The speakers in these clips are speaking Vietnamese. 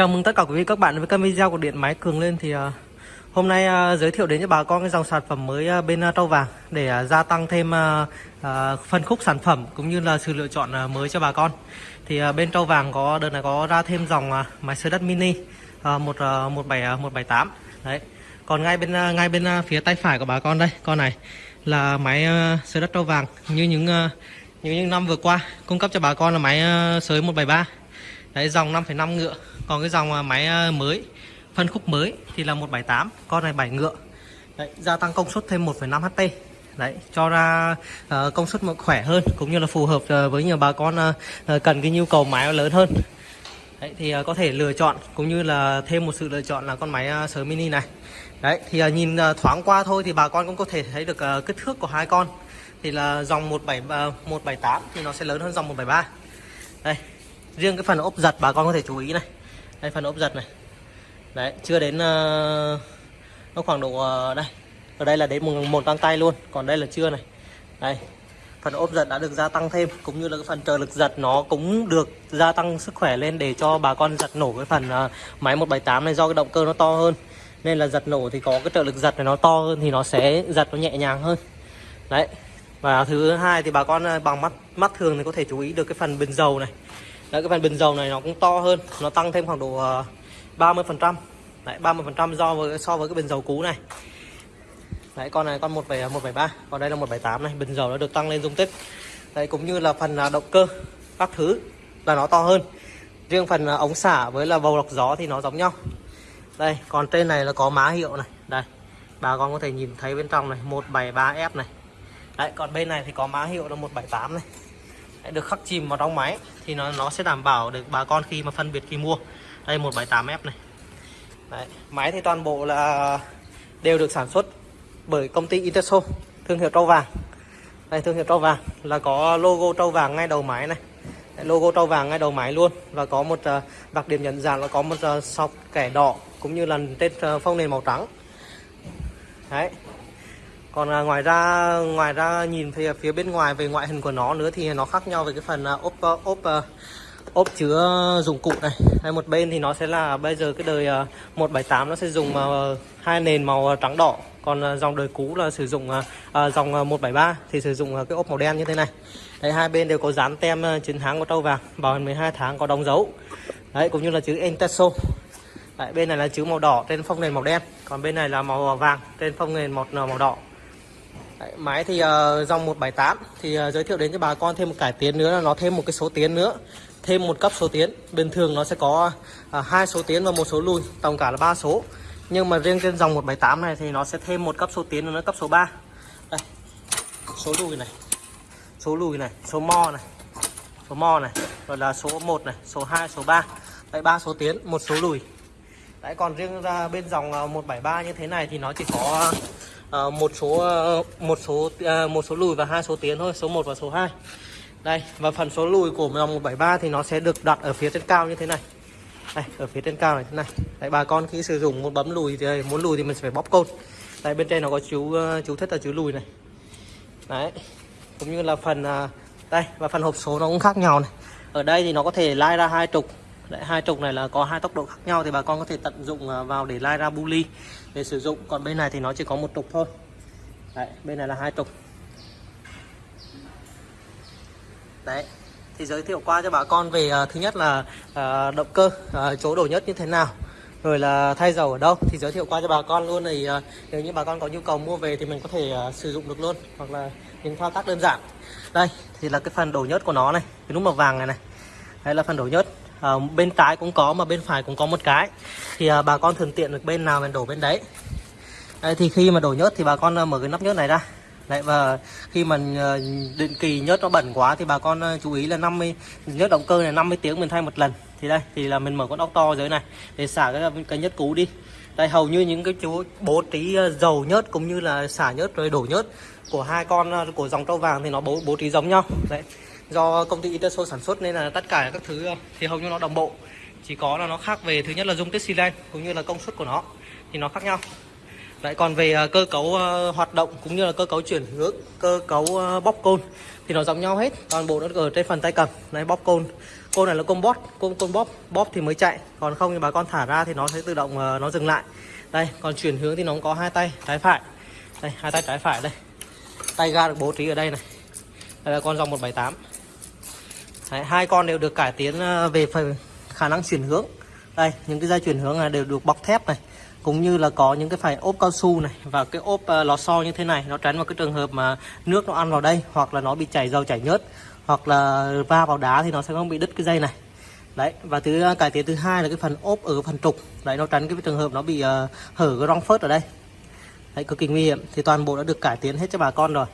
Chào mừng tất cả quý vị các bạn với kênh video của Điện Máy Cường lên. Thì uh, hôm nay uh, giới thiệu đến cho bà con cái dòng sản phẩm mới uh, bên uh, Trâu Vàng để gia tăng thêm phân khúc sản phẩm cũng như là sự lựa chọn mới cho bà con. Thì bên Trâu Vàng có đợt này có ra thêm dòng máy sới đất mini một một bảy một bảy tám. Đấy. Còn ngay bên ngay bên phía tay phải của bà con đây, con này là máy sới đất Trâu Vàng. Như những như những năm vừa qua cung cấp cho bà con là máy sới 173 Đấy dòng 5,5 ngựa. Còn cái dòng à, máy à, mới Phân khúc mới thì là 178 Con này 7 ngựa Đấy, Gia tăng công suất thêm 1,5 HP Đấy, cho ra uh, công suất khỏe hơn cũng như là phù hợp uh, với nhiều bà con uh, cần cái nhu cầu máy lớn hơn. Đấy, thì uh, có thể lựa chọn cũng như là thêm một sự lựa chọn là con máy à, uh, sới mini này. Đấy, thì uh, nhìn uh, thoáng qua thôi thì bà con cũng có thể thấy được uh, kích thước của hai con. Thì là dòng 17 uh, 178 thì nó sẽ lớn hơn dòng 173. Đây, riêng cái phần ốp giật bà con có thể chú ý này đây phần ốp giật này. Đấy chưa đến uh, nó khoảng độ uh, đây. Ở đây là đến một, một găng tay luôn còn đây là chưa này. Đây phần ốp giật đã được gia tăng thêm cũng như là cái phần trợ lực giật nó cũng được gia tăng sức khỏe lên để cho bà con giật nổ cái phần uh, máy 178 này do cái động cơ nó to hơn. Nên là giật nổ thì có cái trợ lực giật này nó to hơn thì nó sẽ giật nó nhẹ nhàng hơn. Đấy và thứ hai thì bà con bằng mắt mắt thường thì có thể chú ý được cái phần bình dầu này. Đấy, cái phần bình dầu này nó cũng to hơn nó tăng thêm khoảng độ ờ, 30 phần trăm. Đấy, 30 phần trăm do với so với cái bình dầu cũ này. Đấy, con này con 173 còn đây là 178 này bình dầu nó được tăng lên dung tích. Đấy, cũng như là phần à, động cơ các thứ là nó to hơn. Riêng phần à, ống xả với là bầu lọc gió thì nó giống nhau. Đây còn trên này là có má hiệu này. Đây bà con có thể nhìn thấy bên trong này 173F này. Đấy còn bên này thì có má hiệu là 178 này được khắc chìm vào trong máy thì nó nó sẽ đảm bảo được bà con khi mà phân biệt khi mua. Đây 178F này. Đấy, máy thì toàn bộ là đều được sản xuất bởi công ty Interso thương hiệu trâu vàng. Đây thương hiệu trâu vàng là có logo trâu vàng ngay đầu máy này. Đấy, logo trâu vàng ngay đầu máy luôn và có một uh, đặc điểm nhận dạng là có một uh, sọc kẻ đỏ cũng như là trên uh, ờ, phông nền màu trắng. Đấy, còn à, ngoài ra ngoài ra nhìn thì phía bên ngoài về ngoại hình của nó nữa thì nó khác nhau về cái phần à, ốp à, ốp ốp chứa dụng cụ này. Hay một bên thì nó sẽ là bây giờ cái đời à, 178 nó sẽ dùng à, hai nền màu à, trắng đỏ. Còn dòng đời cũ là sử dụng à, dòng 173 thì sử dụng cái ốp màu đen như thế này. Đấy hai bên đều có dán tem chiến thắng của trâu vàng bảo hành 12 tháng có đóng dấu. Đấy cũng như là chữ Enteso đấy, bên này là chữ màu đỏ trên phông nền màu đen. Còn bên này là màu vàng trên phông nền một màu đỏ. Đấy, máy thì uh, dòng 178 thì uh, giới thiệu đến cho bà con thêm một cải tiến nữa là nó thêm một cái số tiến nữa thêm một cấp số tiến. Bình thường nó sẽ có ờ, hai uh, số tiến và một số lùi tổng cả là ba số. Nhưng mà riêng trên dòng 178 này thì nó sẽ thêm một cấp số tiến nữa cấp số 3 đây số lùi này số lùi này số mo này số mo này rồi là số 1 này số 2 số 3 tại ba số tiến một số lùi. Đấy còn riêng ra bên dòng 173 như thế này thì nó chỉ có Ờ, một số ờ, một số à, một số lùi và hai số tiến thôi, số 1 và số 2 đây, và phần số lùi của dòng 173 thì nó sẽ được đặt ở phía trên cao như thế này. Đây, ở phía trên cao này, thế này. Đấy, bà con khi sử dụng muốn bấm lùi thì, muốn lùi thì mình sẽ phải bóp côn. Đây, bên trên nó có chú ờ, chú thích là chú lùi này. Đấy, cũng như là phần à, đây, và phần hộp số nó cũng khác nhau này. Ở đây thì nó có thể lai ra hai trục. Đấy, hai trục này là có hai tốc độ khác nhau thì bà con có thể tận dụng à, vào để lai ra buli để sử dụng. Còn bên này thì nó chỉ có một trục thôi. Đấy, bên này là hai trục. Đấy thì giới thiệu qua cho bà con về uh, thứ nhất là uh, động cơ uh, chỗ đổ nhất như thế nào rồi là thay dầu ở đâu. Thì giới thiệu qua cho bà con luôn thì uh, nếu như bà con có nhu cầu mua về thì mình có thể uh, sử dụng được luôn hoặc là những thao tác đơn giản. Đây thì là cái phần đổ nhớt của nó này cái nút màu vàng này này. Đây là phần đổ nhớt à, bên trái cũng có mà bên phải cũng có một cái. Thì à, bà con thường tiện được bên nào mình đổ bên đấy. Đây, thì khi mà đổ nhớt thì bà con ờ, mở cái nắp nhớt này ra. Đấy, và khi mà định kỳ nhớt nó bẩn quá thì bà con chú ý là 50 nhớt động cơ này 50 tiếng mình thay một lần. Thì đây thì là mình mở con ốc to dưới này để xả cái cái nhớt cũ đi. Đây hầu như những cái chú bố trí dầu nhớt cũng như là xả nhớt rồi đổ nhớt của hai con của dòng trâu vàng thì nó bố bố trí giống nhau. Đấy do công ty Interso sản xuất nên là tất cả các thứ ờ, thì hầu như nó đồng bộ. Chỉ có là nó khác về, thứ nhất là dung tích xi lanh cũng như là công suất của nó, thì nó khác nhau. Lại còn về ờ, cơ cấu ờ, hoạt động cũng như là cơ cấu chuyển hướng, cơ cấu bóp côn thì nó giống nhau hết. Toàn bộ nó ở trên phần tay cầm. Này bóp côn. Côn này là côn bóp, côn côn bóp. Bóp thì mới chạy. Còn không thì bà con thả ra thì nó sẽ tự động nó dừng lại. Đây, còn chuyển hướng thì nó cũng có hai tay, trái phải. Đây, hai tay trái phải đây. Tay ga được bố trí ở đây này. Đây là con dòng 178 Đấy, hai con đều được cải tiến ờ, về phần khả năng chuyển hướng. Đây những cái dây chuyển hướng này đều được bọc thép này cũng như là có những cái phải ốp cao su này và cái ốp uh, lò xo như thế này nó tránh vào cái trường hợp mà nước nó ăn vào đây hoặc là nó bị chảy dầu chảy nhớt hoặc là va vào đá thì nó sẽ không bị đứt cái dây này. Đấy và thứ uh, cải tiến thứ hai là cái phần ốp ở phần trục. Đấy nó tránh cái trường hợp nó bị uh, hở cái rong phớt ở đây. Đấy cực kỳ nguy hiểm. Thì toàn bộ đã được cải tiến hết cho bà con rồi.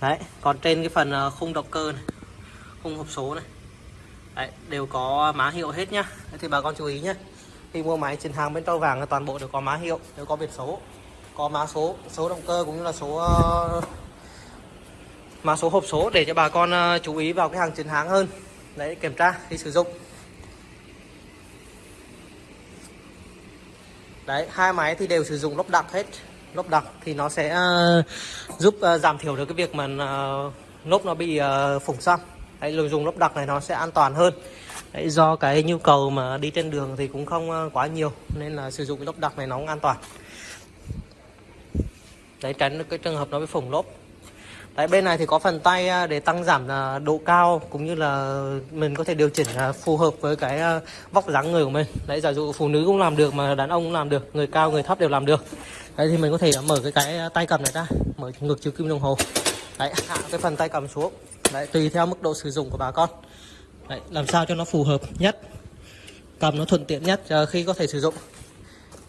Đấy còn trên cái phần uh, khung động cơ này khung hộp số này. Đấy, đều có má hiệu hết nhá. Đấy, thì bà con chú ý nhé khi mua máy trên hàng bên tao vàng là toàn bộ đều có má hiệu đều có biển số có má số số động cơ cũng như là số uh, mã số hộp số để cho bà con uh, chú ý vào cái hàng chiến hàng hơn. Đấy kiểm tra khi sử dụng. Đấy hai máy thì đều sử dụng lốp đặc hết. Lốp đặc thì nó sẽ uh, giúp uh, giảm thiểu được cái việc mà uh, lốp nó bị uh, phủng xăm đấy dùng lốp đặc này nó sẽ an toàn hơn đấy, do cái nhu cầu mà đi trên đường thì cũng không ờ, quá nhiều nên là sử dụng cái lốp đặc này nó cũng an toàn đấy tránh cái trường hợp nó bị phồng lốp Đấy, bên này thì có phần tay ờ, để tăng giảm ờ, độ cao cũng như là mình có thể điều chỉnh phù hợp với cái vóc dáng người của mình. Đấy, giả dụ phụ nữ cũng làm được mà đàn ông cũng làm được, người cao người thấp đều làm được. Đấy thì mình có thể mở cái cái tay cầm này ra, mở ngược chiều kim đồng hồ. Đấy, hạ cái phần tay cầm xuống. Đấy, tùy theo mức độ sử dụng của bà con. Đấy, làm sao cho nó phù hợp nhất. Cầm nó thuận tiện nhất ờ, khi có thể sử dụng.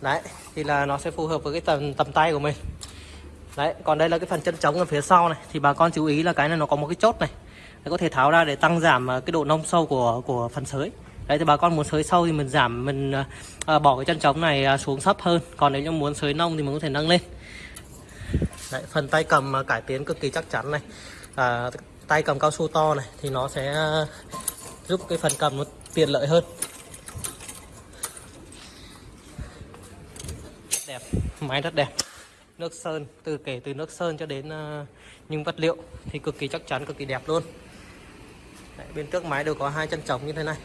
Đấy, thì là nó sẽ phù hợp với cái tầm tầm tay của mình. Đấy, còn đây là cái phần chân trống ở phía sau này thì bà con chú ý là cái này nó có một cái chốt này. Đấy, có thể tháo ra để tăng giảm ờ, cái độ nông sâu của của phần sới. Đấy thì bà con muốn sới sâu thì mình giảm mình à, bỏ cái chân trống này xuống thấp hơn. Còn nếu như muốn sới nông thì mình có thể nâng lên. Đấy, phần tay cầm cải tiến cực kỳ chắc chắn này. À, tay cầm cao su to này thì nó sẽ ờ, giúp cái phần cầm nó tiện lợi hơn. Đẹp, máy rất đẹp. Nước sơn từ kể từ nước sơn cho đến uh, những vật liệu thì cực kỳ chắc chắn cực kỳ đẹp luôn. Đấy, bên trước máy đều có hai chân trống như thế này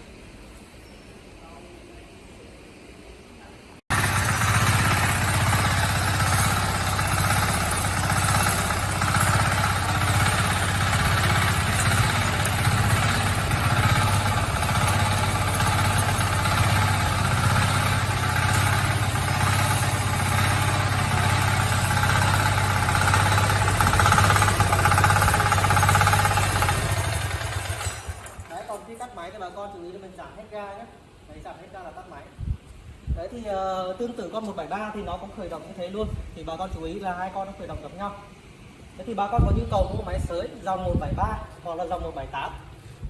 bà con chú ý là mình giảm hết ga nhé đấy giảm hết ga là tắt máy đấy thì uh, tương tự con 173 thì nó cũng khởi động như thế luôn. Thì bà con chú ý là hai con nó khởi động gặp nhau. Thế thì bà con có nhu cầu mua máy sới dòng 173 hoặc là dòng 178 à,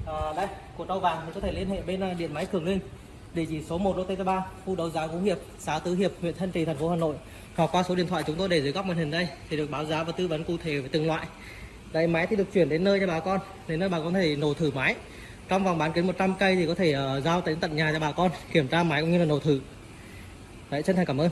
ờ, đây của trâu vàng thì có thể liên hệ bên ờ, điện máy cường linh. Địa chỉ số 1 đô tây 3 khu đấu giá vũ Hiệp xã Tứ Hiệp huyện Thanh Trì thành phố Hà Nội. Hoặc qua số điện thoại chúng tôi để dưới góc màn hình đây thì được báo giá và tư vấn cụ thể về từng loại. Đây máy thì được chuyển đến nơi cho bà con đến nơi bà con có thể nổ thử máy. Trong vòng bán kính 100 cây thì có thể uh, giao đến tận nhà cho bà con kiểm tra máy cũng như là nổ thử đấy chân thành cảm ơn.